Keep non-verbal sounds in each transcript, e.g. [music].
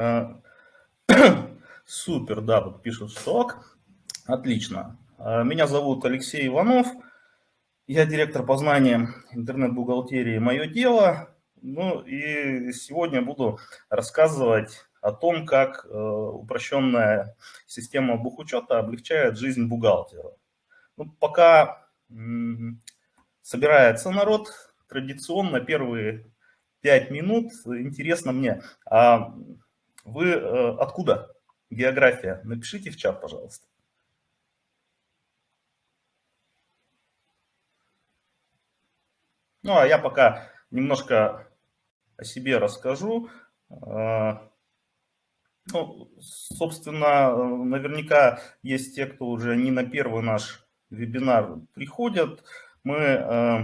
[coughs] Супер, да, тут пишут, что. Отлично. Меня зовут Алексей Иванов. Я директор по знаниям интернет-бухгалтерии «Мое дело». Ну и сегодня буду рассказывать о том, как э, упрощенная система бухучета облегчает жизнь бухгалтеру. Ну, пока собирается народ, традиционно первые пять минут интересно мне, а вы э, откуда? География. Напишите в чат, пожалуйста. Ну, а я пока немножко о себе расскажу. А, ну, собственно, наверняка есть те, кто уже не на первый наш вебинар приходят. Мы э,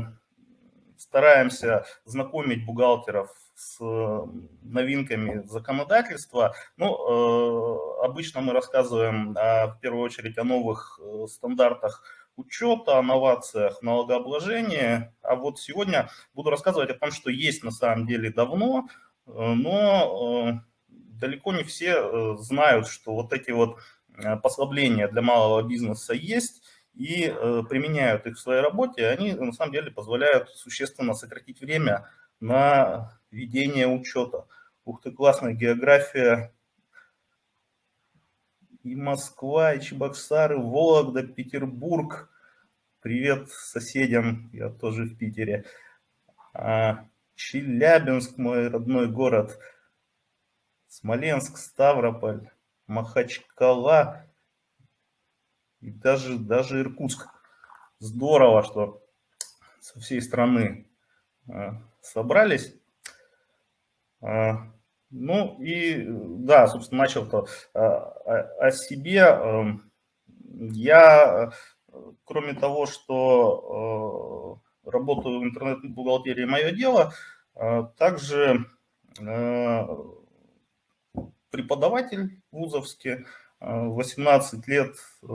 стараемся знакомить бухгалтеров с новинками законодательства. Ну, э, обычно мы рассказываем в первую очередь о новых э, стандартах учета, о новациях налогообложения. А вот сегодня буду рассказывать о том, что есть на самом деле давно, но далеко не все э, знают, что вот эти вот э, послабления для малого бизнеса есть, и э, применяют их в своей работе, они на самом деле позволяют существенно сократить время на ведение учета. Ух ты, классная география. И Москва, и Чебоксары, Вологда, Петербург. Привет соседям, я тоже в Питере. А, Челябинск, мой родной город. Смоленск, Ставрополь, Махачкала и даже, даже Иркутск. Здорово, что со всей страны а, собрались. А, ну и да, собственно, начал-то а, о себе. Я, кроме того, что работаю в интернет-бухгалтерии «Мое дело», также преподаватель вузовский, 18 э, лет э,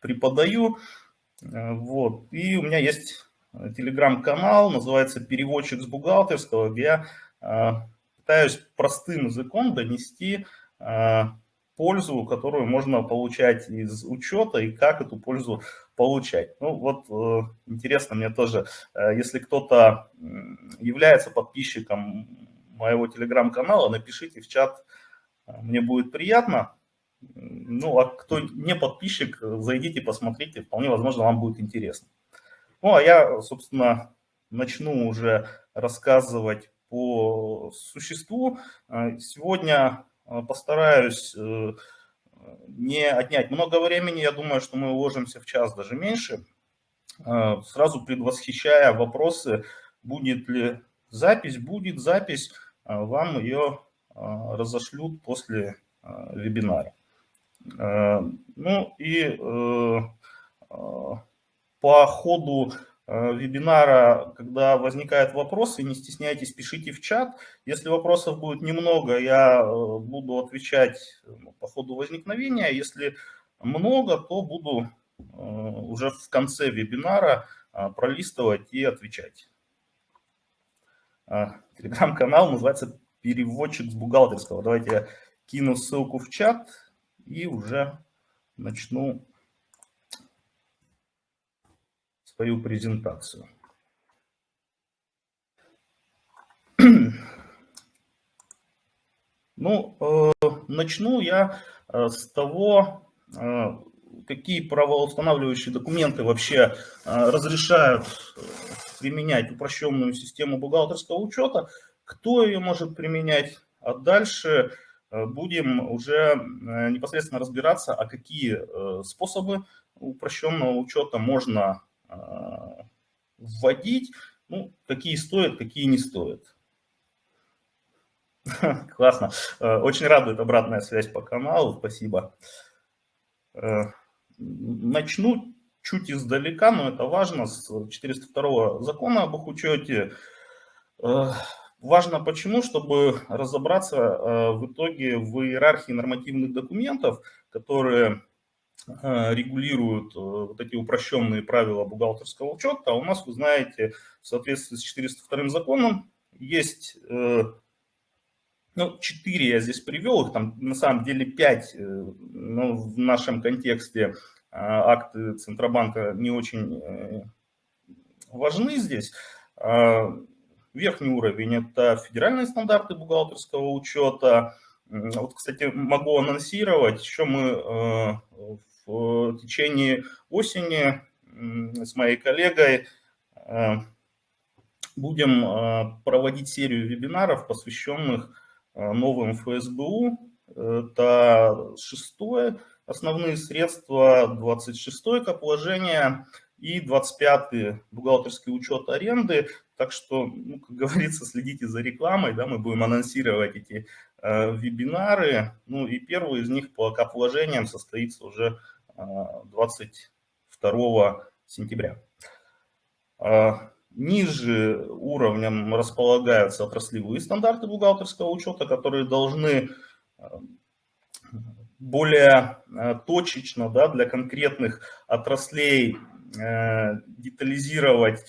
преподаю. Э, вот. И у меня есть телеграм-канал, называется «Переводчик с бухгалтерского», где я пытаюсь простым языком донести пользу, которую можно получать из учета и как эту пользу получать. Ну вот интересно мне тоже, если кто-то является подписчиком моего телеграм-канала, напишите в чат, мне будет приятно. Ну, а кто не подписчик, зайдите, посмотрите, вполне возможно, вам будет интересно. Ну, а я, собственно, начну уже рассказывать по существу. Сегодня э, постараюсь э, не отнять много времени, я думаю, что мы уложимся в час, даже меньше. Э, сразу предвосхищая вопросы, будет ли запись, будет запись, вам ее разошлют после вебинара. Ну и э, по ходу вебинара, когда возникают вопросы, не стесняйтесь, пишите в чат. Если вопросов будет немного, я э, буду отвечать ну, по ходу возникновения. Если много, то буду э, уже в конце вебинара пролистывать и отвечать. Телеграм-канал называется переводчик с бухгалтерского. Давайте я кину ссылку в чат и уже начну свою презентацию. Ну, э, начну я э, с того, э, какие правоустанавливающие документы вообще разрешают применять упрощенную систему бухгалтерского учета кто ее может применять, а дальше будем уже непосредственно разбираться, а какие способы упрощенного учета можно вводить, ну, какие стоят, какие не стоят. [laughs] Классно. Очень радует обратная связь по каналу. Спасибо. Начну чуть издалека, но это важно, с 402 закона об учете. Важно почему? Чтобы разобраться э, в итоге в иерархии нормативных документов, которые э, регулируют э, вот эти упрощенные правила бухгалтерского учета. А у нас, вы знаете, в соответствии с 402 законом есть ну, четыре я здесь привел, их там на самом деле пять, но в нашем контексте акты Центробанка не очень важны здесь. Верхний уровень – это федеральные стандарты бухгалтерского учета. Вот, кстати, могу анонсировать, еще мы в течение осени с моей коллегой будем проводить серию вебинаров, посвященных новым ФСБУ. Это шестое, основные средства, 26 как вложение и 25 бухгалтерский учет аренды. Так что, ну, как говорится, [laughs] следите за рекламой, да, мы будем анонсировать эти э, вебинары. Ну и первый из них по кап вложениям состоится уже э, 22 сентября. Э, ниже уровнем располагаются отраслевые стандарты бухгалтерского учета, которые должны э, более э, точечно да, для конкретных отраслей э, детализировать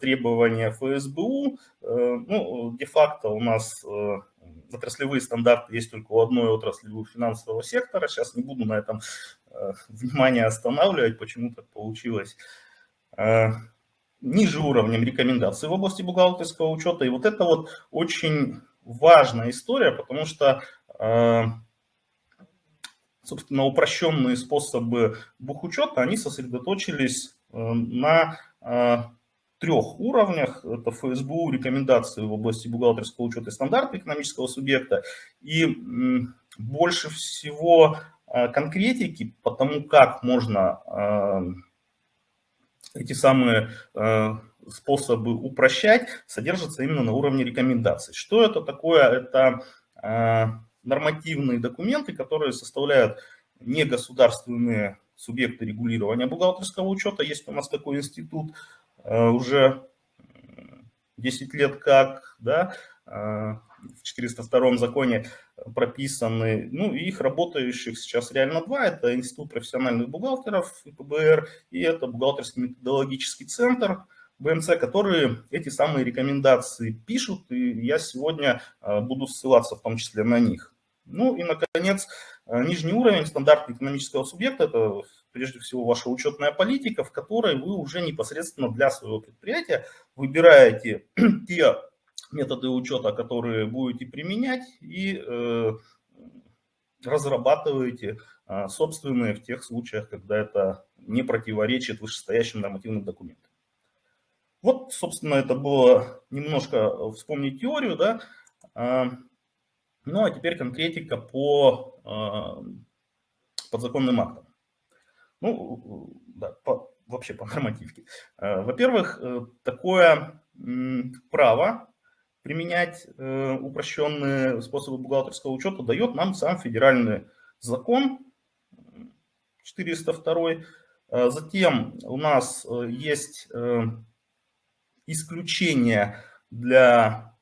требования ФСБУ. Ну, де-факто у нас отраслевые стандарты есть только у одной отрасли финансового сектора. Сейчас не буду на этом внимание останавливать, почему так получилось ниже уровнем рекомендаций в области бухгалтерского учета. И вот это вот очень важная история, потому что, э, собственно, упрощенные способы бухучета, они сосредоточились э, на э, трех уровнях. Это ФСБУ, рекомендации в области бухгалтерского учета и стандарта экономического субъекта. И больше всего конкретики по тому, как можно эти самые э, способы упрощать содержатся именно на уровне рекомендаций. Что это такое? Это э, нормативные документы, которые составляют негосударственные субъекты регулирования бухгалтерского учета. Есть у нас такой институт э, уже 10 лет как, да, в 402 законе прописаны, ну, их работающих сейчас реально два, это Институт профессиональных бухгалтеров ПБР и это бухгалтерский методологический центр БМЦ, которые эти самые рекомендации пишут, и я сегодня а, буду ссылаться в том числе на них. Ну и, наконец, нижний уровень стандарта экономического субъекта – это прежде всего ваша учетная политика, в которой вы уже непосредственно для своего предприятия выбираете [clears throat] те методы учета, которые будете применять, и э, разрабатываете э, собственные в тех случаях, когда это не противоречит вышестоящим нормативным документам. Вот, собственно, это было немножко вспомнить теорию, да. Э, ну, а теперь конкретика по э, подзаконным актам. Ну, да, по, вообще по нормативке. Э, во-первых, э, такое право применять э, упрощенные способы бухгалтерского учета дает нам сам федеральный закон 402. Э, затем у нас есть исключение для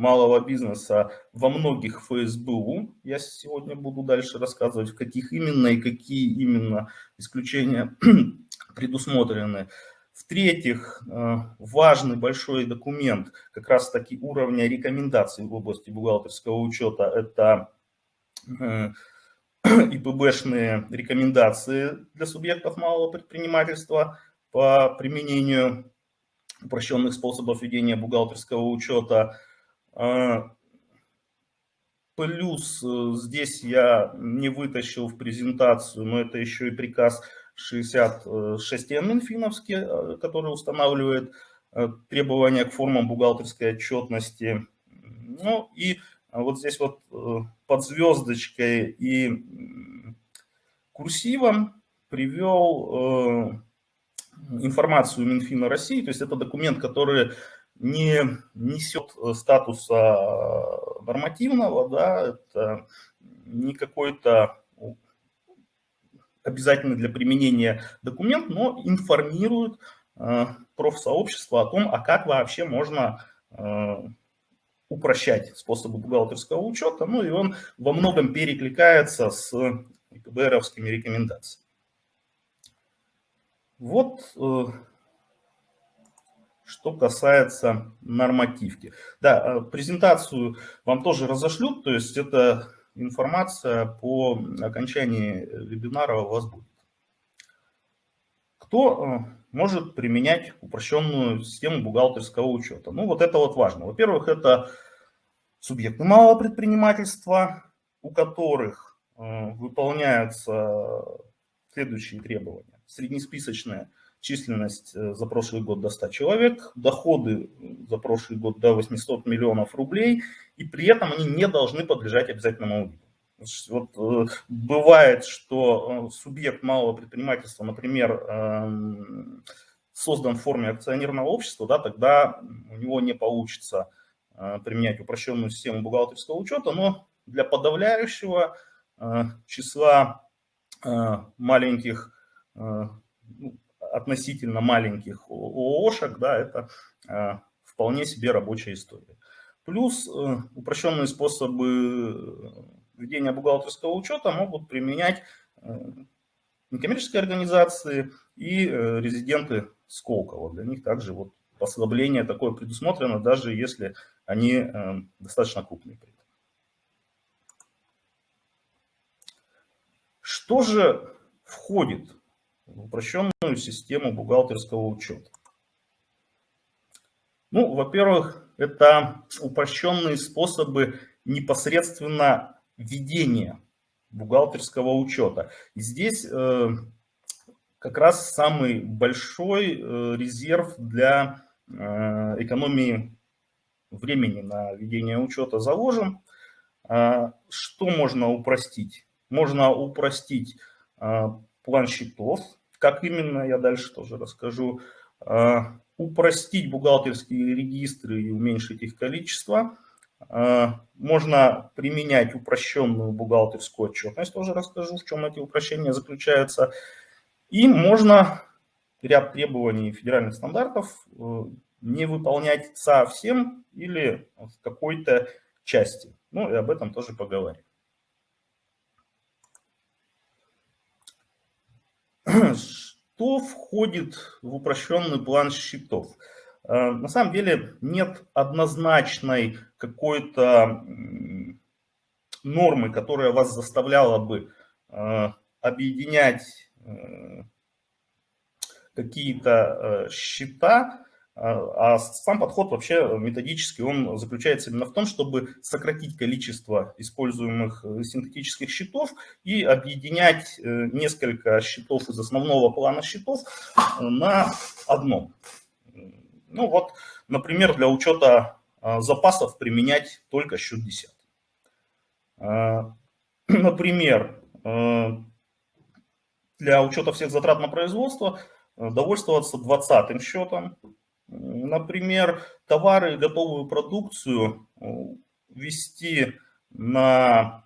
малого бизнеса во многих ФСБУ. Я сегодня буду дальше рассказывать, в каких именно и какие именно исключения [clears throat] предусмотрены. В-третьих, э, важный большой документ как раз таки уровня рекомендаций в области бухгалтерского учета – это э, [clears throat] ИПБшные рекомендации для субъектов малого предпринимательства по применению упрощенных способов ведения бухгалтерского учета. Э, плюс здесь я не вытащил в презентацию, но это еще и приказ 66 Минфиновский, э, который устанавливает э, требования к формам бухгалтерской отчетности. Ну и вот здесь вот э, под звездочкой и курсивом привел информацию Минфина России, то есть это документ, который не несет статуса нормативного, да, это не какой-то обязательно для применения документ, но информирует э, профсообщество о том, а как вообще можно э, упрощать способы бухгалтерского учета, ну и он во многом перекликается с ИПБРовскими рекомендациями. Вот э, что касается нормативки. Да, презентацию вам тоже разошлют, то есть это информация по окончании вебинара у вас будет. Кто может применять упрощенную систему бухгалтерского учета? Ну, вот это вот важно. Во-первых, это субъекты малого предпринимательства, у которых э, выполняются следующие требования. Среднесписочная численность э, за прошлый год до 100 человек, доходы за прошлый год до 800 миллионов рублей, и при этом они не должны подлежать обязательному аудиту. Вот, э, бывает, что субъект малого предпринимательства, например, эм, создан в форме акционерного общества, да, тогда у него не получится Э, применять упрощенную систему бухгалтерского учета, но для подавляющего э, числа э, маленьких, ну, относительно маленьких ООшек, да, это вполне себе рабочая история. Плюс упрощенные способы ведения бухгалтерского учета могут применять некоммерческие организации и резиденты Сколково. Для них также вот послабление такое предусмотрено, даже если они э, достаточно крупные. Что же входит упрощенную систему бухгалтерского учета? Ну, во-первых, это упрощенные способы непосредственно ведения бухгалтерского учета. И здесь э, как раз самый большой э, резерв для Э, экономии времени на ведение учета заложен. А, что можно упростить? Можно упростить а, план счетов. Как именно, я дальше тоже расскажу. А, упростить бухгалтерские регистры и уменьшить их количество. Можно применять упрощенную бухгалтерскую отчетность, тоже расскажу, в чем эти упрощения заключаются. И можно ряд требований федеральных стандартов э, не выполнять совсем или в какой-то части. Ну и об этом тоже поговорим. Что входит в упрощенный план счетов? Э, на самом деле нет однозначной какой-то нормы, которая вас заставляла бы э, объединять какие-то э, счета, а, а сам подход вообще методический, он заключается именно в том, чтобы сократить количество используемых э, синтетических счетов и объединять э, несколько счетов из основного плана счетов на одном. Ну вот, например, для учета запасов применять только счет 10. [clears throat] Например, для учета всех затрат на производство Э, довольствоваться двадцатым счетом. Например, товары и готовую продукцию э, ввести на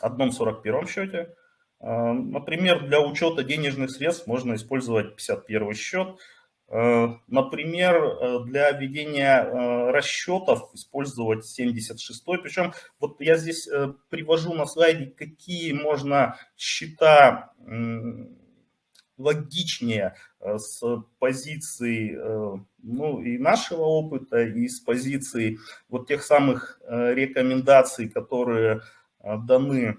одном 41 счете. Э, например, для учета денежных средств можно использовать 51 счет. Например, для ведения расчетов использовать 76. Причем вот я здесь привожу на слайде, какие можно счета логичнее э, с позиции э, ну, и нашего опыта, и с позиции вот тех самых э, рекомендаций, которые даны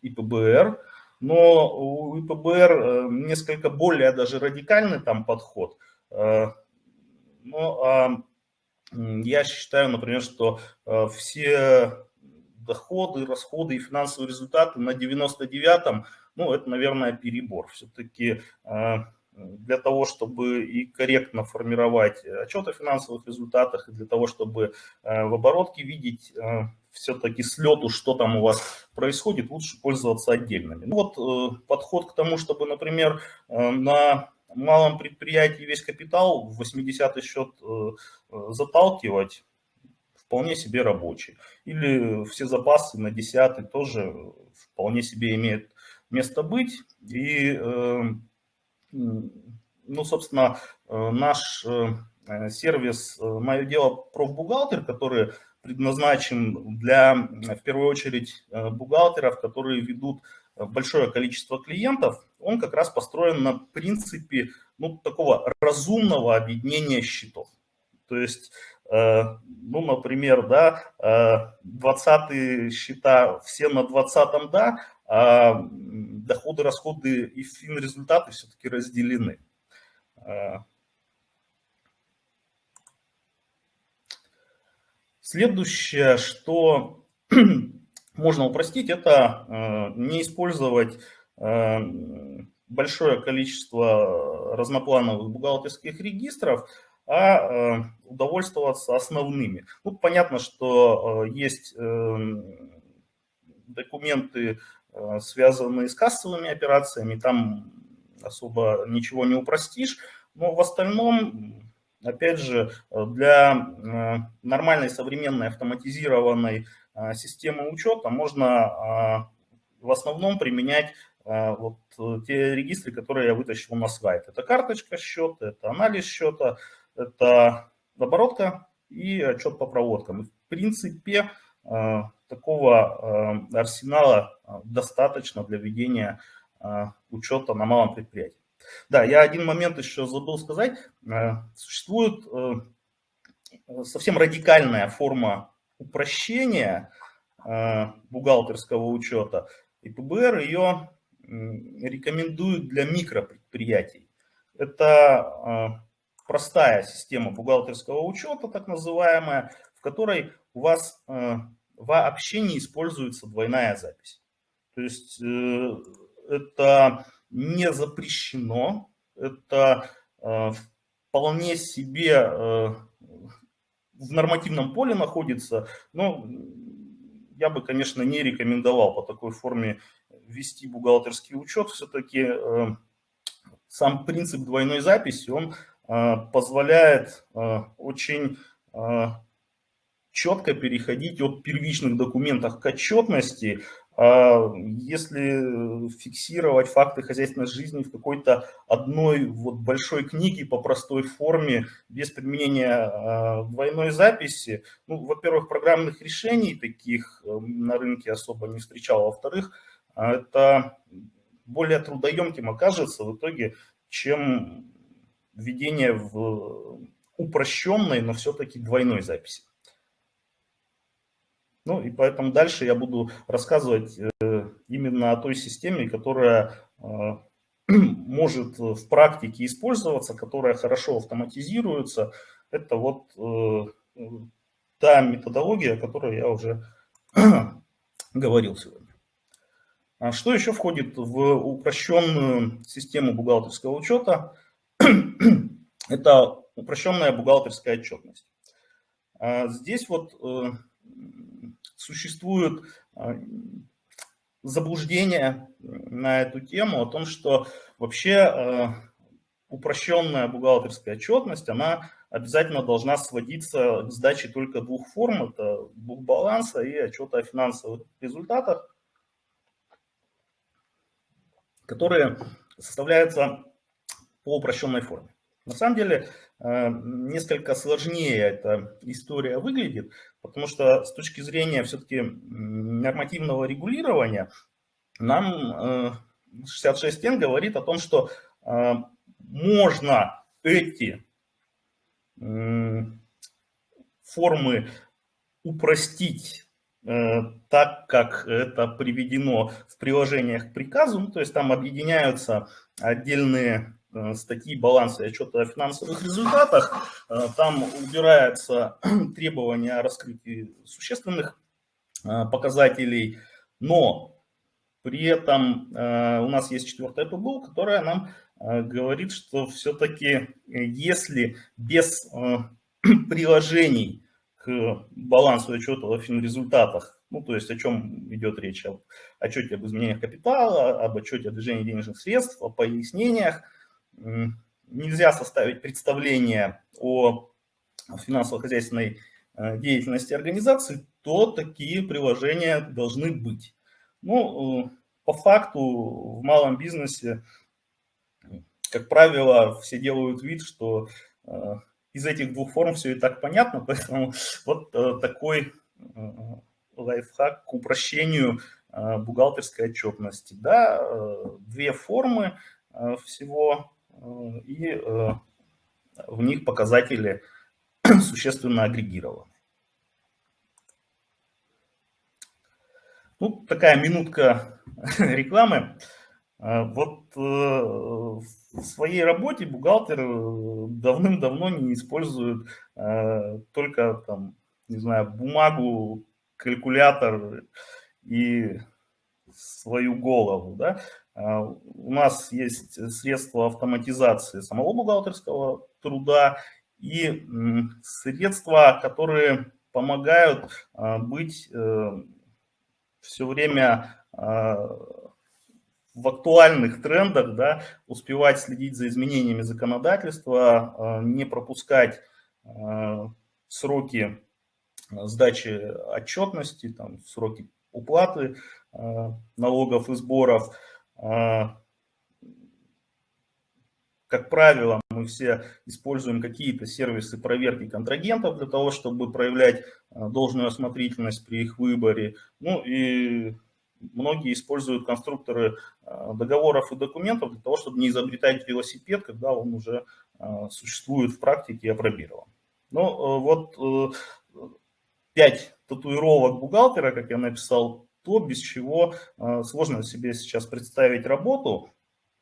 ИПБР. Но у ИПБР несколько более даже радикальный там подход. Ну, а я считаю, например, что все доходы, расходы и финансовые результаты на 99-м ну, это, наверное, перебор. Все-таки э, для того, чтобы и корректно формировать отчет о финансовых результатах, и для того, чтобы э, в оборотке видеть э, все-таки слету, что там у вас происходит, лучше пользоваться отдельными. Ну вот подход к тому, чтобы, например, на малом предприятии весь капитал в 80-й счет заталкивать, вполне себе рабочий. Или все запасы на 10 тоже вполне себе имеют место быть. И, эм, ну, собственно, э, наш э, сервис э, «Мое дело профбухгалтер», который предназначен для, в первую очередь, бухгалтеров, которые ведут большое количество клиентов, он как раз построен на принципе ну, такого разумного объединения счетов. То есть, ну, например, да, 20 счета все на 20 да, а доходы, расходы и фин-результаты все-таки разделены. Следующее, что [clears throat] можно упростить, это э, не использовать э, большое количество разноплановых бухгалтерских регистров, а удовольствоваться основными. Ну, понятно, что есть документы, связанные с кассовыми операциями, там особо ничего не упростишь, но в остальном Опять же, для э, нормальной современной автоматизированной э, системы учета можно э, в основном применять вот те регистры, которые я вытащил на слайд. Это карточка счета, это анализ счета, это оборотка и отчет по проводкам. В принципе, такого арсенала достаточно для ведения учета на малом предприятии. Да, я один момент еще забыл сказать. Э, существует э, совсем радикальная форма упрощения э, бухгалтерского учета, и ПБР ее рекомендует для микропредприятий. Это простая система бухгалтерского учета, так называемая, в которой у вас вообще не используется двойная запись. То есть это не запрещено. Это э, вполне себе э, в нормативном поле находится, но я бы, конечно, не рекомендовал по такой форме вести бухгалтерский учет. Все-таки э, сам принцип двойной записи, он позволяет очень четко переходить от первичных документов к отчетности, а если фиксировать факты хозяйственной жизни в какой-то одной вот большой книге по простой форме, без применения а, двойной записи, ну, во-первых, программных решений таких э, на рынке особо не встречал, а во-вторых, это более трудоемким окажется в итоге, чем введение в упрощенной, но все-таки двойной записи. Ну и поэтому дальше я буду рассказывать э, именно о той системе, которая э, [clears throat] может в практике использоваться, которая хорошо автоматизируется. Это вот э, та методология, о которой я уже [clears throat] говорил сегодня. А что еще входит в упрощенную систему бухгалтерского учета? [clears throat] Это упрощенная бухгалтерская отчетность. А здесь вот существуют а, заблуждения на эту тему о том, что вообще а, упрощенная бухгалтерская отчетность, она обязательно должна сводиться к сдаче только двух форм, это бухбаланса и отчета о финансовых результатах, которые составляются по упрощенной форме. На самом деле, э, несколько сложнее эта история выглядит, потому что с точки зрения все-таки нормативного регулирования, нам 66Н э, говорит о том, что э, можно эти формы упростить так, как это приведено в приложениях к приказу, ну, то есть там объединяются отдельные Э, статьи баланса и отчета о финансовых результатах. Э, там убирается [clears throat] требования о раскрытии существенных э, показателей, но при этом у нас есть четвертая ПБУ, которая нам говорит, что все-таки если без [clears throat] приложений к балансу и отчету о финрезультатах, ну то есть о чем идет речь, об отчете об изменениях капитала, об отчете о движении денежных средств, о пояснениях, нельзя составить представление о финансово-хозяйственной э, деятельности организации, то такие приложения должны быть. Ну, э, по факту в малом бизнесе, как правило, все делают вид, что э, из этих двух форм все и так понятно, [laughs] поэтому вот такой лайфхак к упрощению бухгалтерской отчетности. Да, две формы всего и в них показатели [clears throat] существенно агрегированы. Ну, такая минутка [laughs] рекламы. Вот в своей работе бухгалтер давным-давно не использует только там, не знаю, бумагу, калькулятор и свою голову. Да? А, у нас есть средства автоматизации самого бухгалтерского труда и средства, которые помогают а, быть э, все время а, в актуальных трендах, да, успевать следить за изменениями законодательства, не пропускать сроки сдачи отчетности, там, сроки уплаты налогов и сборов. А, как правило, мы все используем какие-то сервисы проверки контрагентов для того, чтобы проявлять а, должную осмотрительность при их выборе. Ну и многие используют конструкторы а, договоров и документов для того, чтобы не изобретать велосипед, когда он уже существует в практике и опробирован. Ну вот э, пять татуировок бухгалтера, как я написал то, без чего а, сложно себе сейчас представить работу.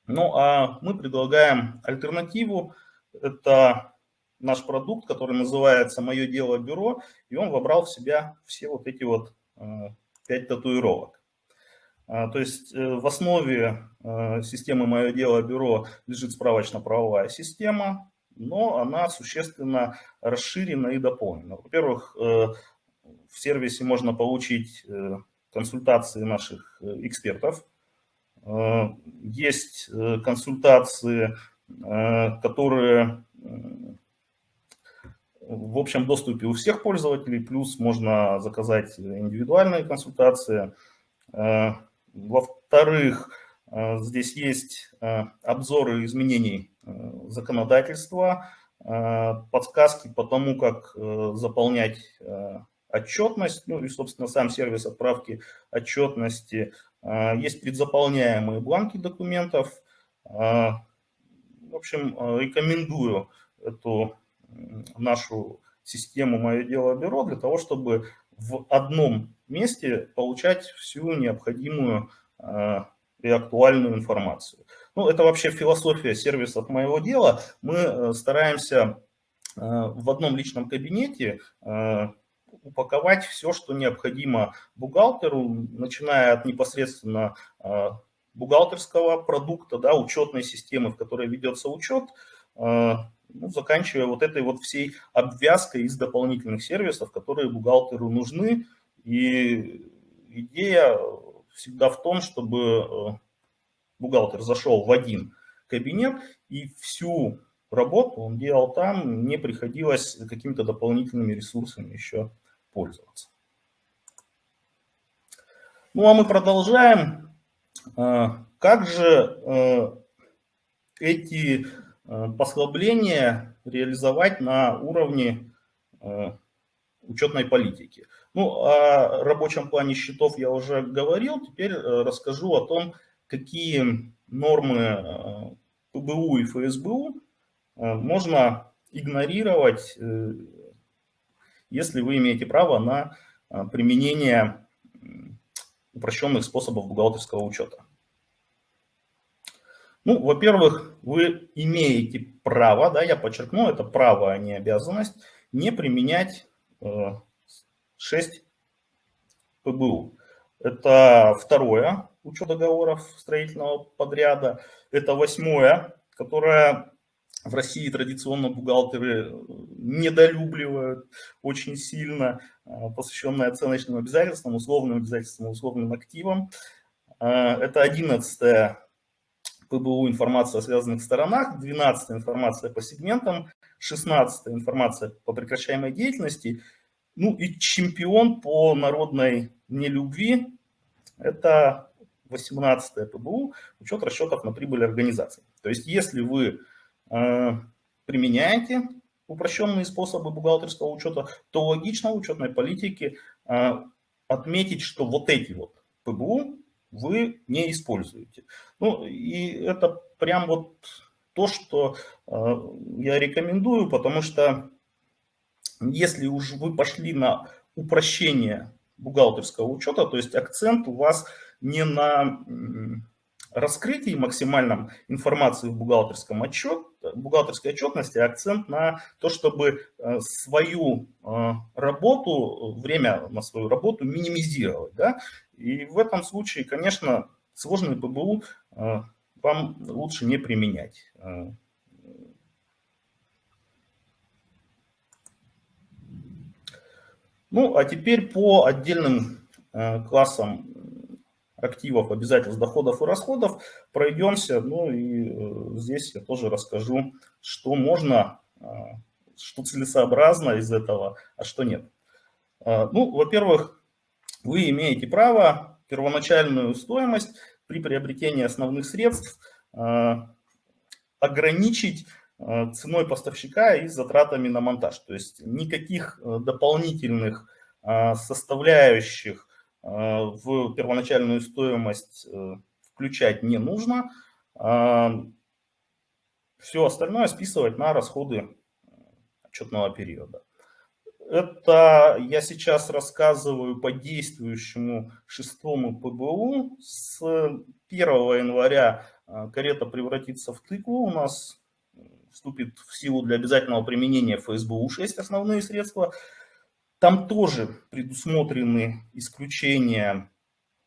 Ну а мы предлагаем альтернативу. Это наш продукт, который называется «Мое дело бюро», и он вобрал в себя все вот эти вот а, пять татуировок. А, то есть э, в основе системы «Мое дело бюро» лежит справочно-правовая система, но она существенно расширена и дополнена. Во-первых, э, в сервисе можно получить э, консультации наших э, экспертов. Э, есть э, консультации, которые в общем доступе у всех пользователей, плюс можно заказать индивидуальные консультации. Во-вторых, здесь есть обзоры изменений законодательства, подсказки по тому, как заполнять отчетность, ну и, собственно, сам сервис отправки отчетности. А, есть предзаполняемые бланки документов. А, в общем, а, рекомендую эту нашу систему «Мое дело бюро» для того, чтобы в одном месте получать всю необходимую и актуальную информацию. Ну, это вообще философия сервисов моего дела. Мы э, стараемся в одном личном кабинете упаковать все, что необходимо бухгалтеру, начиная от непосредственно а, бухгалтерского продукта, да, учетной системы, в которой ведется учет, а, ну, заканчивая вот этой вот всей обвязкой из дополнительных сервисов, которые бухгалтеру нужны. И идея всегда в том, чтобы а, бухгалтер зашел в один кабинет и всю работу он делал там, не приходилось какими-то дополнительными ресурсами еще пользоваться. Ну а мы продолжаем. А, как же э, эти э, послабления реализовать на уровне э, учетной политики? Ну, о рабочем плане счетов я уже говорил, теперь расскажу о том, какие нормы ПБУ и ФСБУ можно игнорировать если вы имеете право на а, применение упрощенных способов бухгалтерского учета. Ну, во-первых, вы имеете право, да, я подчеркну, это право, а не обязанность, не применять 6 э, ПБУ. Это второе, учет договоров строительного подряда. Это восьмое, которое в России традиционно бухгалтеры э, недолюбливают очень сильно, э, посвященные оценочным обязательствам, условным обязательствам, условным активам. Э, это 11 ПБУ информация о связанных сторонах, 12 информация по сегментам, 16 информация по прекращаемой деятельности, ну и чемпион по народной нелюбви – это 18 ПБУ, учет расчетов на прибыль организации. То есть если вы применяете упрощенные способы бухгалтерского учета, то логично в учетной политике э, отметить, что вот эти вот ПБУ вы не используете. Ну и это прям вот то, что я рекомендую, потому что если уж вы пошли на упрощение бухгалтерского учета, то есть акцент у вас не на раскрытии максимальном информации в бухгалтерском отчет, бухгалтерской отчетности, акцент на то, чтобы э, свою э, работу, время на свою работу минимизировать. Да? И в этом случае, конечно, сложный ПБУ э, вам лучше не применять. Ну, а теперь по отдельным классам активов, обязательств, доходов и расходов пройдемся. Ну и э, здесь я тоже расскажу, что можно, э, что целесообразно из этого, а что нет. Э, ну, во-первых, вы имеете право первоначальную стоимость при приобретении основных средств ограничить ценой поставщика и затратами на монтаж. То есть никаких дополнительных составляющих в первоначальную стоимость э, включать не нужно. А, Все остальное списывать на расходы отчетного периода. Это я сейчас рассказываю по действующему шестому ПБУ. С 1 января э, карета превратится в тыкву. У нас вступит в силу для обязательного применения ФСБУ 6 основные средства – там тоже предусмотрены исключения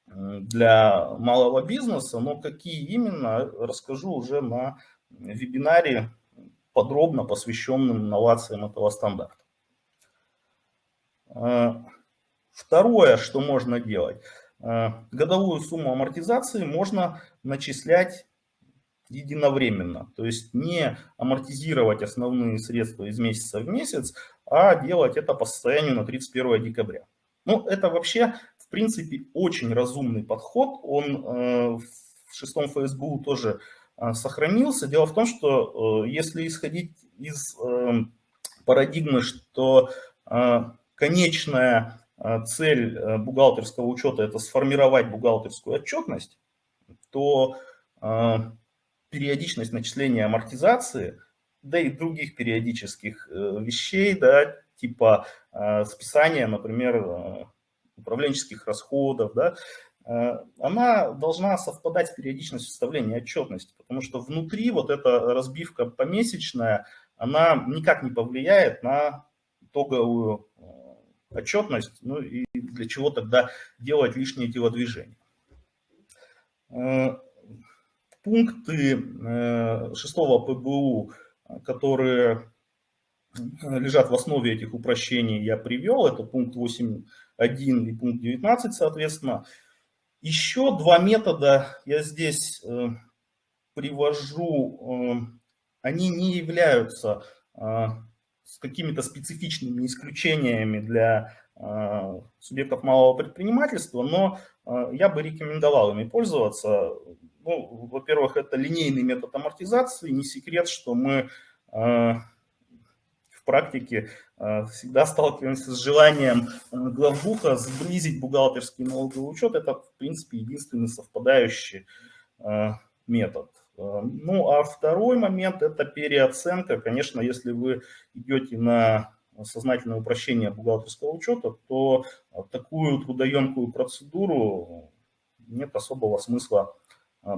для малого бизнеса, но какие именно, расскажу уже на вебинаре, подробно посвященном инновациям этого стандарта. Э, второе, что можно делать. Э, годовую сумму амортизации можно начислять единовременно. То есть не амортизировать основные средства из месяца в месяц, а делать это по состоянию на 31 декабря. Ну, это вообще, в принципе, очень разумный подход. Он э, в шестом ФСБУ тоже э, сохранился. Дело в том, что э, если исходить из э, парадигмы, что э, конечная э, цель бухгалтерского учета – это сформировать бухгалтерскую отчетность, то периодичность начисления амортизации, да и других периодических э, вещей, да, типа э, списания, например, э, управленческих расходов, да, она должна совпадать с периодичностью составления отчетности, потому что внутри вот эта разбивка помесячная, она никак не повлияет на итоговую отчетность, ну и для чего тогда делать лишние телодвижения пункты э, шестого ПБУ, которые лежат в основе этих упрощений, я привел. Это пункт 8.1 и пункт 19, соответственно. Еще два метода я здесь э, привожу. Э, они не являются с какими-то специфичными исключениями для субъектов малого предпринимательства, но я бы рекомендовал ими пользоваться. Ну, во-первых, это линейный метод амортизации. Не секрет, что мы э, в практике э, всегда сталкиваемся с желанием э, главбуха сблизить бухгалтерский налоговый учет. Это, в принципе, единственный совпадающий метод. Ну, а второй момент – это переоценка. Конечно, если вы идете на сознательное упрощение бухгалтерского учета, то такую трудоемкую процедуру нет особого смысла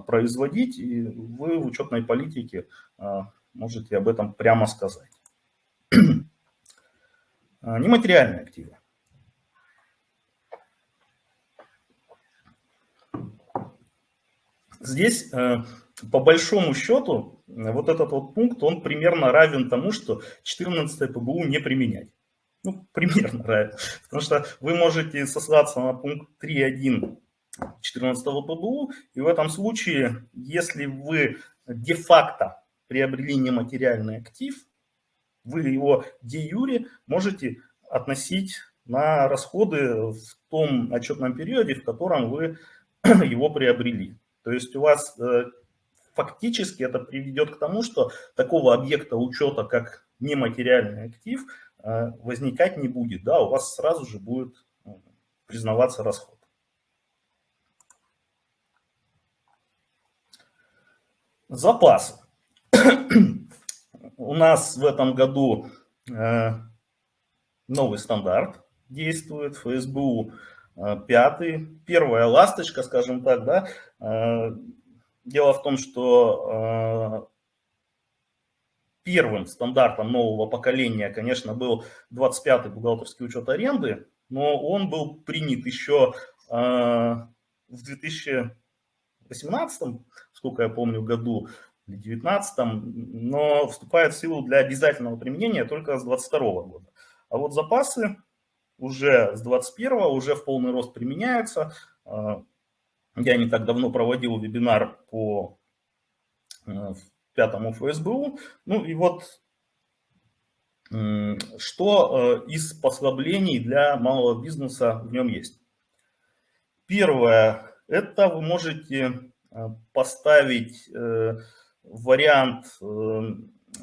производить, и вы в учетной политике а, можете об этом прямо сказать. [clears throat] А, нематериальные активы. Здесь, э, по большому счету, вот этот вот пункт, он примерно равен тому, что 14 ПБУ не применять. Ну, [laughs] примерно равен. Потому что вы можете сослаться на пункт 3.1 14 ПБУ. И в этом случае, если вы де-факто приобрели нематериальный актив, вы его де-юре можете относить на расходы в том отчетном периоде, в котором вы [clears throat] его приобрели. То есть у вас э, фактически это приведет к тому, что такого объекта учета, как нематериальный актив, э, возникать не будет. Да, у вас сразу же будет э, признаваться расход. Запасы. у нас в этом году новый стандарт действует, ФСБУ пятый, первая ласточка, скажем так, да. Дело в том, что первым стандартом нового поколения, конечно, был 25-й бухгалтерский учет аренды, но он был принят еще э, в 2018, сколько я помню, году, или 2019, но вступает в силу для обязательного применения только с 2022 года. А вот запасы уже с 2021 уже в полный рост применяются. Э, я не так давно проводил вебинар по э, пятому ФСБУ. Ну и вот что э, из послаблений для малого бизнеса в нем есть. Первое, это вы можете поставить э, вариант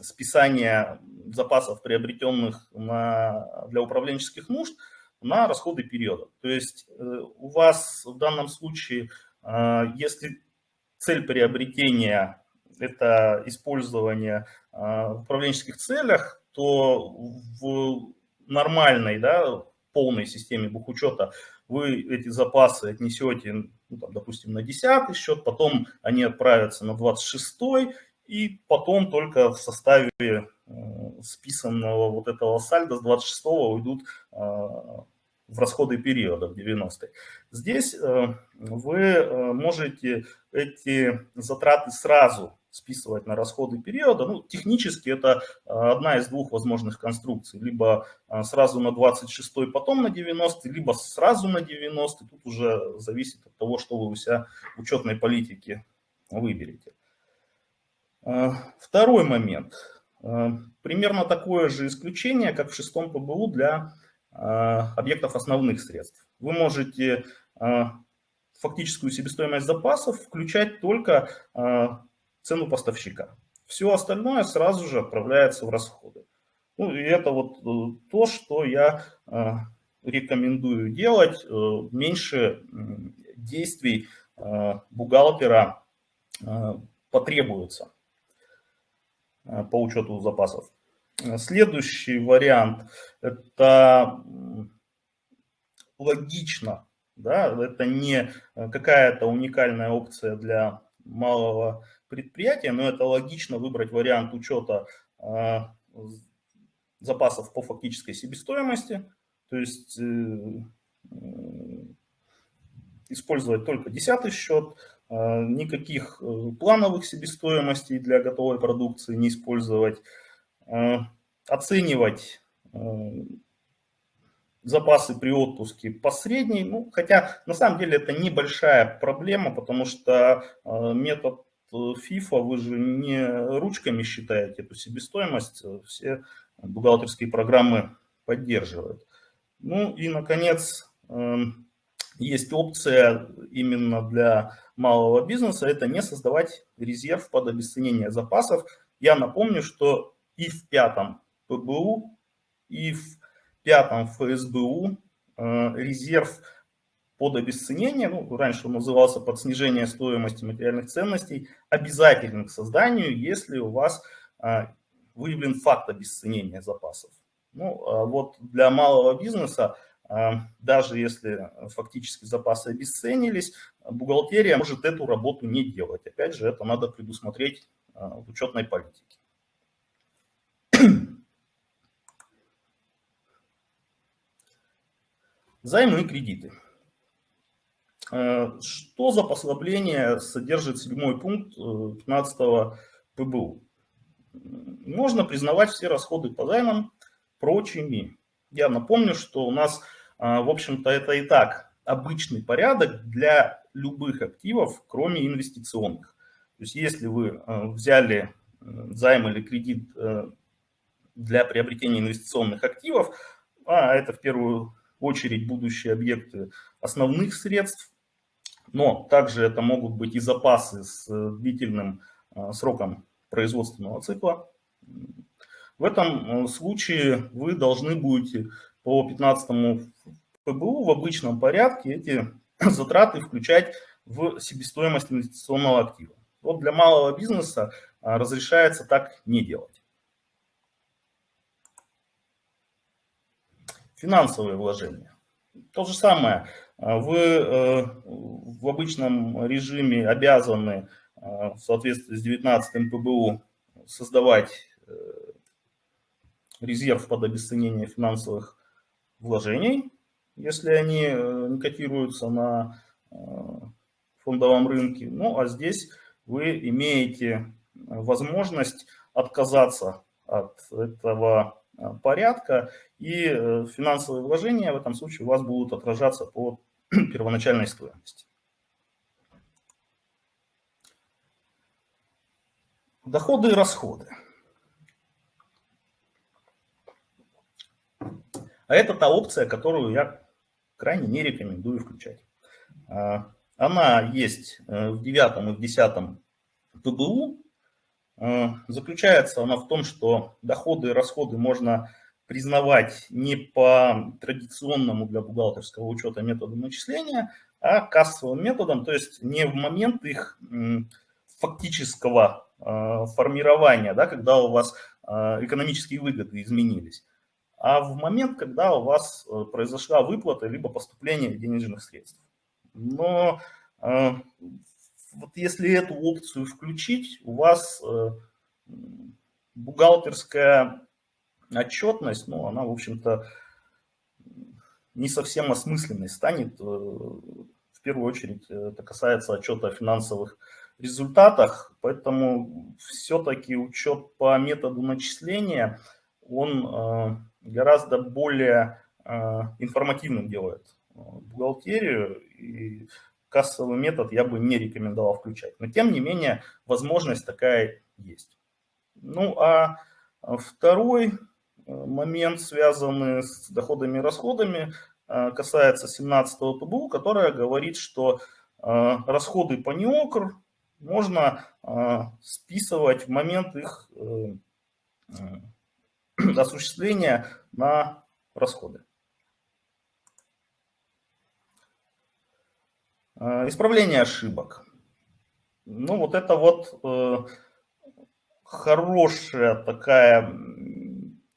списания запасов, приобретенных на, для управленческих нужд, на расходы периода. То есть у вас в данном случае, если цель приобретения это использование в управленческих целях, то в нормальной, да, полной системе бухучета вы эти запасы отнесете, ну, там, допустим, на 10 счет, потом они отправятся на 26 и потом только в составе э, списанного вот этого сальда с 26 уйдут э, в расходы периода в 90 Здесь э, вы э, можете эти затраты сразу списывать на расходы периода. Ну, технически это а, одна из двух возможных конструкций. Либо а, сразу на 26, потом на 90, либо сразу на 90. Тут уже зависит от того, что вы у себя в учетной политике выберете. А, второй момент. Примерно такое же исключение, как в шестом ПБУ для объектов основных средств. Вы можете фактическую себестоимость запасов включать только цену поставщика. Все остальное сразу же отправляется в расходы. Ну и это вот э, то, что я э, рекомендую делать. Э, меньше действий бухгалтера потребуется по учету запасов. Следующий вариант – это логично, да, это не какая-то уникальная опция для малого предприятия, но это логично выбрать вариант учета а, запасов по фактической себестоимости, то есть э, использовать только десятый счет, никаких э, плановых себестоимостей для готовой продукции не использовать, оценивать запасы при отпуске по средней, ну, хотя на самом деле это небольшая проблема, потому что метод FIFA вы же не ручками считаете эту себестоимость, э, все бухгалтерские программы поддерживают. Ну и, наконец, эм, есть опция именно для малого бизнеса, это не создавать резерв под обесценение запасов. Я напомню, что и в пятом ПБУ, и в пятом ФСБУ э, резерв под обесценение, ну, раньше он назывался под снижение стоимости материальных ценностей, обязательным к созданию, если у вас а, выявлен факт обесценения запасов. Ну, а вот для малого бизнеса, а, даже если фактически запасы обесценились, бухгалтерия может эту работу не делать. Опять же, это надо предусмотреть в учетной политике. Займы и кредиты. Э, что за послабление содержит седьмой пункт 15 э, ПБУ? Можно признавать все расходы по займам прочими. Я напомню, что у нас, э, в общем-то, это и так обычный порядок для любых активов, кроме инвестиционных. То есть если вы взяли займ или кредит для приобретения инвестиционных активов, а это в первую очередь будущие объекты основных средств, но также это могут быть и запасы с э, длительным э, сроком производственного цикла. В этом э, случае вы должны будете по 15 ПБУ в обычном порядке эти [coughs] затраты включать в себестоимость инвестиционного актива. Вот для малого бизнеса а, разрешается так не делать. Финансовые вложения. То же самое. Вы в обычном режиме обязаны в соответствии с 19 ПБУ создавать резерв под обесценение финансовых вложений, если они не котируются на фондовом рынке. Ну, а здесь вы имеете возможность отказаться от этого э, порядка, и э, финансовые вложения в этом случае у вас будут отражаться по [clears throat] первоначальной стоимости. Доходы и расходы. А это та опция, которую я крайне не рекомендую включать. А, она есть э, в девятом и в десятом ПБУ. Э, заключается она в том, что доходы и расходы можно признавать не по традиционному для бухгалтерского учета методу начисления, а кассовым методом, то есть не в момент их фактического э, формирования, да, когда у вас экономические выгоды изменились, а в момент, когда у вас произошла выплата либо поступление денежных средств. Но э, вот если эту опцию включить, у вас э, бухгалтерская отчетность, ну, она, в общем-то, не совсем осмысленной станет. Э, в первую очередь это касается отчета о финансовых результатах, поэтому все-таки учет по методу начисления, он гораздо более информативным делает бухгалтерию, и кассовый метод я бы не рекомендовал включать. Но тем не менее, возможность такая есть. Ну а второй э, момент, связанный с доходами и расходами, э, касается 17 ПБУ, которая говорит, что э, расходы по НИОКР можно списывать в момент их [clears throat] осуществления на расходы. Исправление ошибок. Ну, вот это вот э, хорошая такая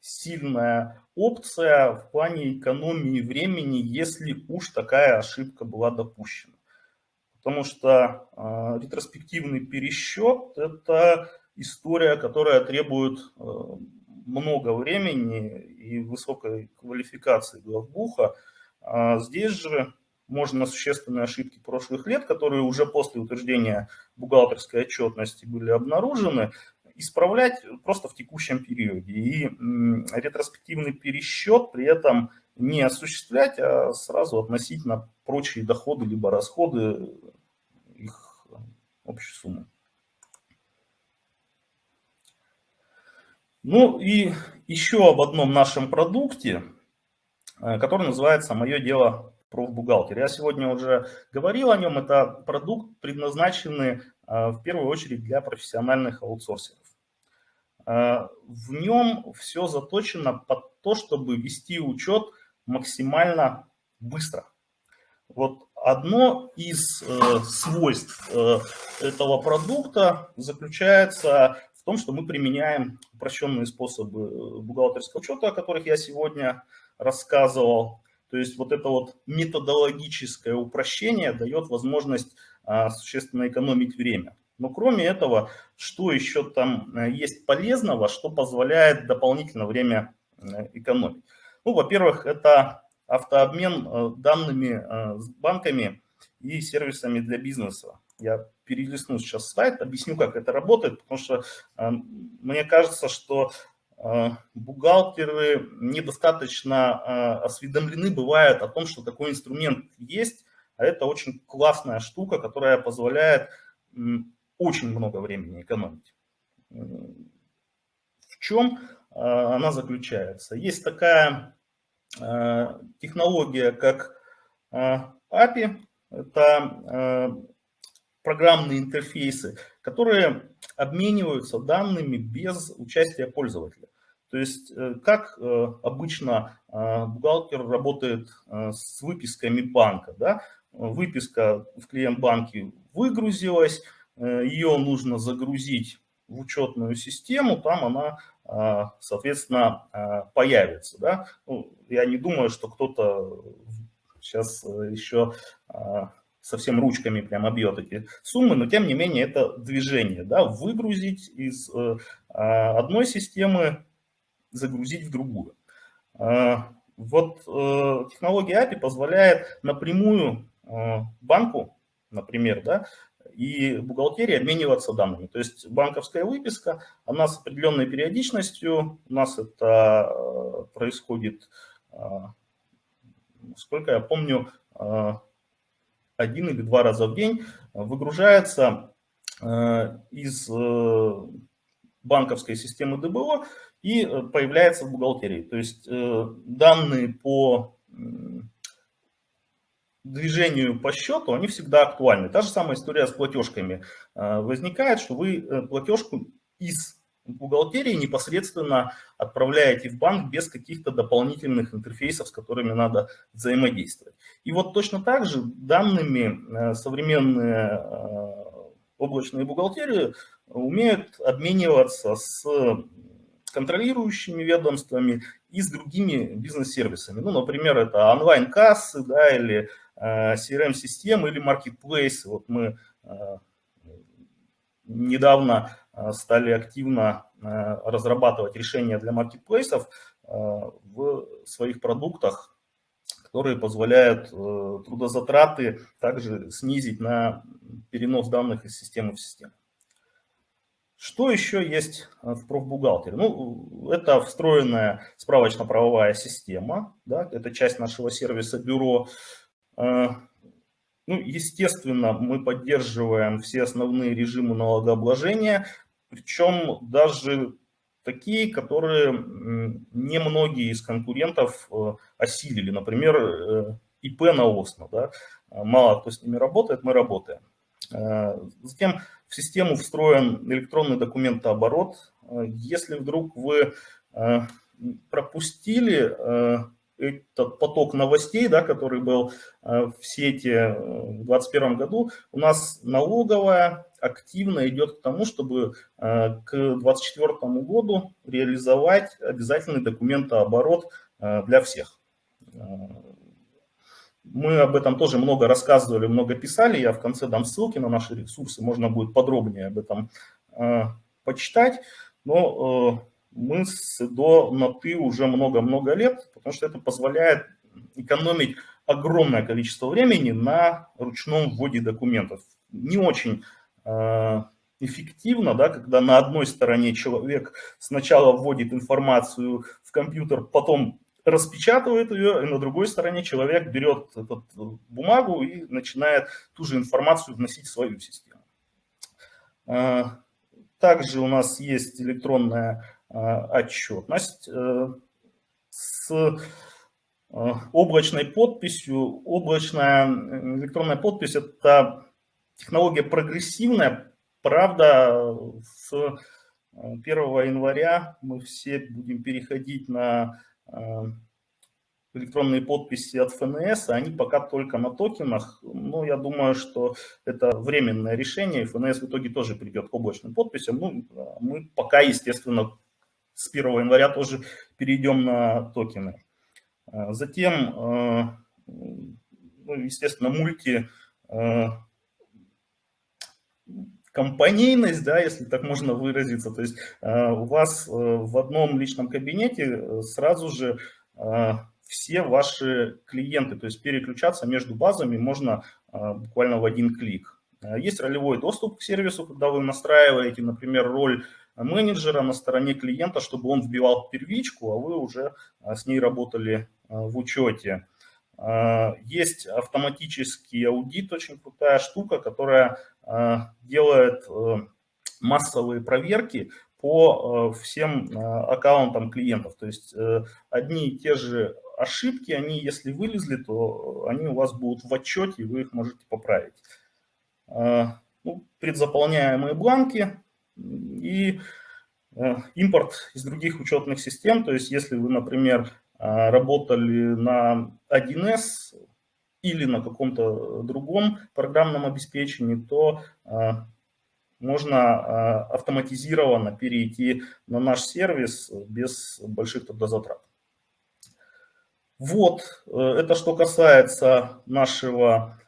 сильная опция в плане экономии времени, если уж такая ошибка была допущена. Потому что э, ретроспективный пересчет – это история, которая требует э, много времени и высокой квалификации главбуха. А здесь же можно существенные ошибки прошлых лет, которые уже после утверждения бухгалтерской отчетности были обнаружены, исправлять просто в текущем периоде. И ретроспективный пересчет при этом не осуществлять, а сразу относить на прочие доходы либо расходы их общей суммы. Ну и еще об одном нашем продукте, э, который называется «Мое дело профбухгалтер. Я сегодня уже говорил о нем. Это продукт, предназначенный а, в первую очередь для профессиональных аутсорсеров. А, в нем все заточено под то, чтобы вести учет максимально быстро. Вот одно из э, свойств э, этого продукта заключается в том, что мы применяем упрощенные способы э, бухгалтерского учета, о которых я сегодня рассказывал. То есть вот это вот методологическое упрощение дает возможность а, существенно экономить время. Но кроме этого, что еще там э, есть полезного, что позволяет дополнительно время э, экономить? Ну, во-первых, это автообмен э, данными с банками и сервисами для бизнеса. Я перелистну сейчас слайд, объясню, как это работает, потому что мне кажется, что бухгалтеры недостаточно а, осведомлены бывают о том, что такой инструмент есть, а это очень классная штука, которая позволяет очень много времени экономить. В чем а, она заключается? Есть такая технология, как API, это программные интерфейсы, которые обмениваются данными без участия пользователя. То есть, э, как э, обычно э, бухгалтер работает с выписками банка. Да? Выписка в клиент-банке выгрузилась, ее нужно загрузить в учетную систему, там она соответственно, появится. Да? Ну, я не думаю, что кто-то сейчас еще совсем ручками прямо бьет эти суммы, но тем не менее это движение, да, выгрузить из э, а, одной системы, загрузить в другую. А, вот э, технология API позволяет напрямую э, банку, например, да, и бухгалтерии обмениваться данными. То есть банковская выписка, она с определенной периодичностью, у нас это происходит, сколько я помню, один или два раза в день выгружается э, из э, банковской системы ДБО и э, появляется в бухгалтерии. То есть данные по движению по счету, они всегда актуальны. Та же самая история с платежками. Возникает, что вы платежку из бухгалтерии непосредственно отправляете в банк без каких-то дополнительных интерфейсов, с которыми надо взаимодействовать. И вот точно так же данными э, современные э, облачные бухгалтерии умеют обмениваться с контролирующими ведомствами и с другими бизнес-сервисами. Ну, например, это онлайн-кассы да, или э, CRM-системы или маркетплейсы. Вот мы недавно стали активно э, разрабатывать решения для маркетплейсов э, в своих продуктах, которые позволяют трудозатраты также снизить на перенос данных из системы в систему. Что еще есть в профбухгалтере? Ну, это встроенная справочно-правовая система, да, это часть нашего сервиса бюро. Ну, естественно, мы поддерживаем все основные режимы налогообложения, причем даже такие, которые немногие из конкурентов э, осилили. Например, э, ИП на ОСНО. Да? Мало кто с ними работает, мы работаем. Э, затем в систему встроен электронный документооборот. Если вдруг вы пропустили этот поток новостей, да, который был в сети в 2021 году, у нас налоговая активно идет к тому, чтобы э, к 2024 году реализовать обязательный документооборот э, для всех. Э, мы об этом тоже много рассказывали, много писали. Я в конце дам ссылки на наши ресурсы, можно будет подробнее об этом почитать. Но мы с до на ты уже много-много лет, потому что это позволяет экономить огромное количество времени на ручном вводе документов. Не очень эффективно, да, когда на одной стороне человек сначала вводит информацию в компьютер, потом распечатывает ее, и на другой стороне человек берет эту бумагу и начинает ту же информацию вносить в свою систему. Э, также у нас есть электронная э, отчетность с облачной подписью. Облачная электронная подпись – это Технология прогрессивная, правда, с 1 э, января мы все будем переходить на э, электронные подписи от ФНС, они пока только на токенах, но я думаю, что это временное решение, ФНС в итоге тоже придет к облачным подписям, ну, мы пока, естественно, с 1 января тоже перейдем на токены. Э, затем, ну, естественно, мульти компанейность, да, если так можно выразиться. То есть э, у вас э, в одном личном кабинете э, сразу же все ваши клиенты, то есть переключаться между базами можно буквально в один клик. Есть ролевой доступ к сервису, когда вы настраиваете, например, роль менеджера на стороне клиента, чтобы он вбивал первичку, а вы уже с ней работали в учете. Есть автоматический аудит, очень крутая штука, которая делает э, массовые проверки по э, всем аккаунтам клиентов. То есть одни и те же ошибки, они если вылезли, то они у вас будут в отчете, и вы их можете поправить. Ну, предзаполняемые бланки и импорт из других учетных систем. То есть если вы, например, работали на 1С, или на каком-то другом программном обеспечении, то а, можно автоматизированно перейти на наш сервис без больших трудозатрат. Вот, это что касается нашего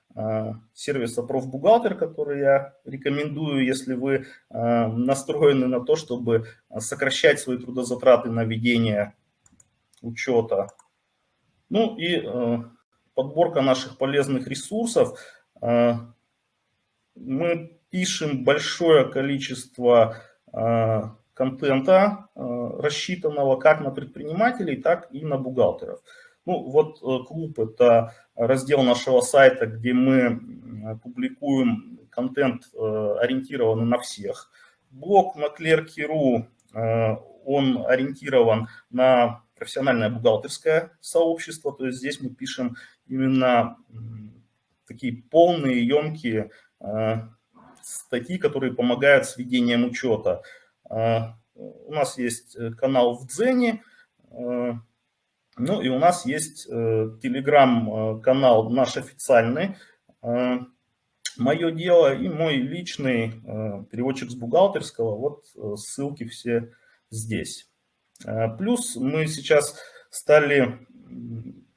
сервиса профбухгалтер, который я рекомендую, если вы настроены на то, чтобы сокращать свои трудозатраты на ведение учета. Ну и подборка наших полезных ресурсов. Мы пишем большое количество контента, рассчитанного как на предпринимателей, так и на бухгалтеров. Ну, вот э, клуб – это раздел нашего сайта, где мы публикуем контент, э, ориентированный на всех. Блог э, он ориентирован на профессиональное бухгалтерское сообщество, то есть здесь мы пишем именно такие полные, емкие статьи, которые помогают с ведением учета. У нас есть канал в Дзене, ну и у нас есть э, телеграм-канал наш официальный, э, мое дело и мой личный э, переводчик с бухгалтерского. Вот э, ссылки все здесь. Э, плюс мы сейчас стали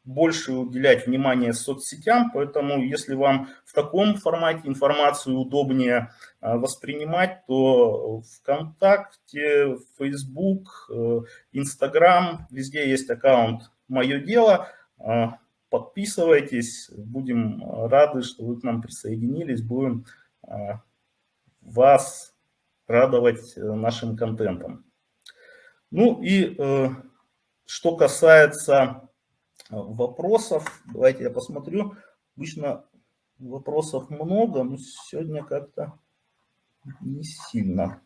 больше уделять внимание соцсетям, поэтому если вам в таком формате информацию удобнее а, воспринимать, то ВКонтакте, Facebook, э, Instagram, везде есть аккаунт «Мое дело». А, подписывайтесь, будем рады, что вы к нам присоединились, будем а, вас радовать э, нашим контентом. Ну и э, что касается вопросов. Давайте я посмотрю. Обычно вопросов много, но сегодня как-то не сильно.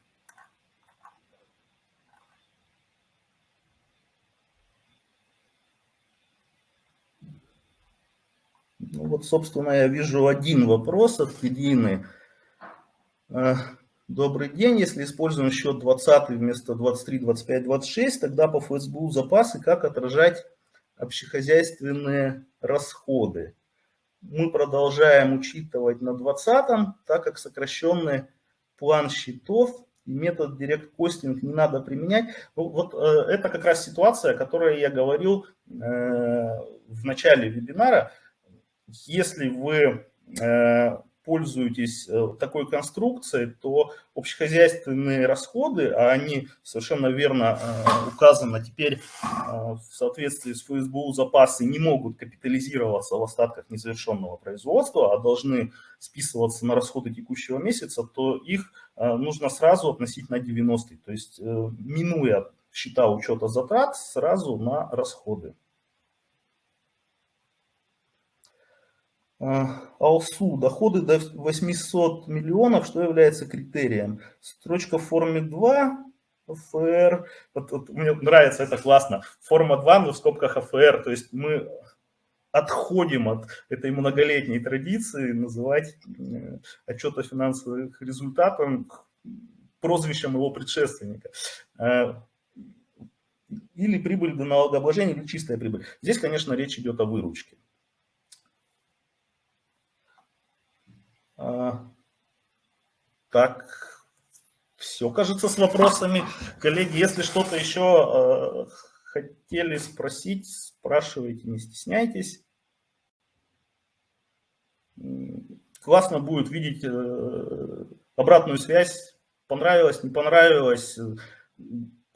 Ну вот, собственно, я вижу один вопрос от Ирины. Э, Добрый день. Если используем счет 20 вместо 23, 25, 26, тогда по ФСБУ запасы как отражать общехозяйственные расходы. Мы продолжаем учитывать на 20 так как сокращенный план счетов и метод Costing не надо применять. Ну, вот э, это как раз ситуация, о которой я говорил э, в начале вебинара. Если вы э, пользуетесь э, такой конструкцией, то общехозяйственные расходы, а они совершенно верно э, указаны теперь э, в соответствии с ФСБУ запасы, не могут капитализироваться в остатках незавершенного производства, а должны списываться на расходы текущего месяца, то их нужно сразу относить на 90, то есть минуя счета учета затрат сразу на расходы. АЛСУ, доходы до 800 миллионов, что является критерием? Строчка в форме 2, АФР, вот, вот, мне нравится, это классно, форма 2, но в скобках АФР, то есть мы отходим от этой многолетней традиции называть э, отчет о финансовых результатах прозвищем его предшественника. Э, или прибыль до налогообложения, или чистая прибыль. Здесь, конечно, речь идет о выручке. Так, все, кажется, с вопросами. Коллеги, если что-то еще а, хотели спросить, спрашивайте, не стесняйтесь. Классно будет видеть э, обратную связь. Понравилось, не понравилось.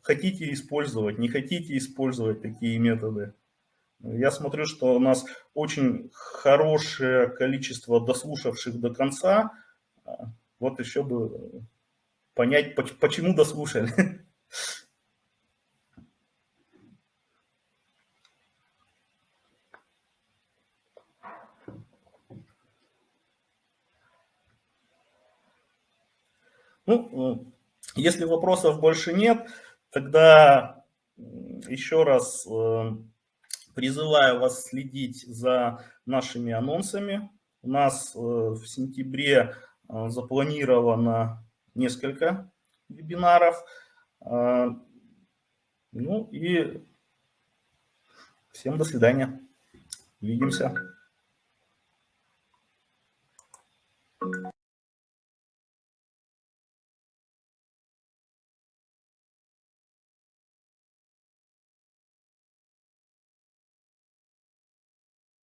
Хотите использовать, не хотите использовать такие методы. Я смотрю, что у нас очень хорошее количество дослушавших до конца. Вот еще бы понять, почему дослушали. [laughs] Ну, если вопросов больше нет, тогда еще раз э, Призываю вас следить за нашими анонсами. У нас э, в сентябре э, запланировано несколько вебинаров. Э, ну и всем до свидания. Увидимся.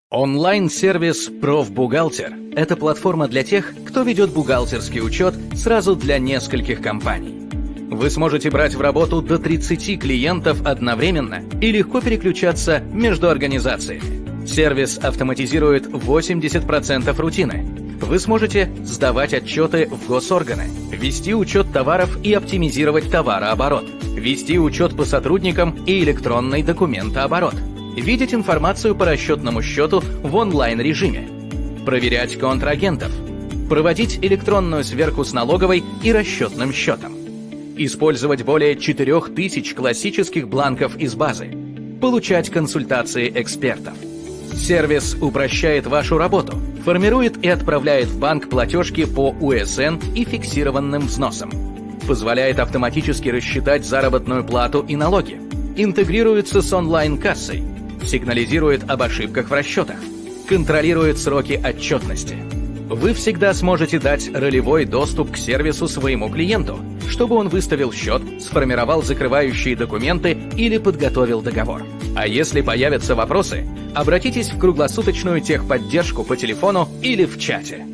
Онлайн-сервис «Профбухгалтер» — это платформа для тех, кто ведет бухгалтерский учет сразу для нескольких компаний. Вы сможете брать в работу до 30 клиентов одновременно и легко переключаться между организациями. Сервис автоматизирует 80% рутины. Вы сможете сдавать отчеты в госорганы, вести учет товаров и оптимизировать товарооборот, вести учет по сотрудникам и электронный документооборот — видеть информацию по расчетному счету в онлайн-режиме, проверять контрагентов, проводить электронную сверку с налоговой и расчетным счетом, использовать более 4000 классических бланков из базы, получать консультации экспертов. Сервис упрощает вашу работу, формирует и отправляет в банк платежки по УСН и фиксированным взносам, позволяет автоматически рассчитать заработную плату и налоги, интегрируется с онлайн-кассой, сигнализирует об ошибках в расчетах, контролирует сроки отчетности. Вы всегда сможете дать ролевой доступ к сервису своему клиенту, чтобы он выставил счет, сформировал закрывающие документы или подготовил договор. А если появятся вопросы, обратитесь в круглосуточную техподдержку по телефону или в чате.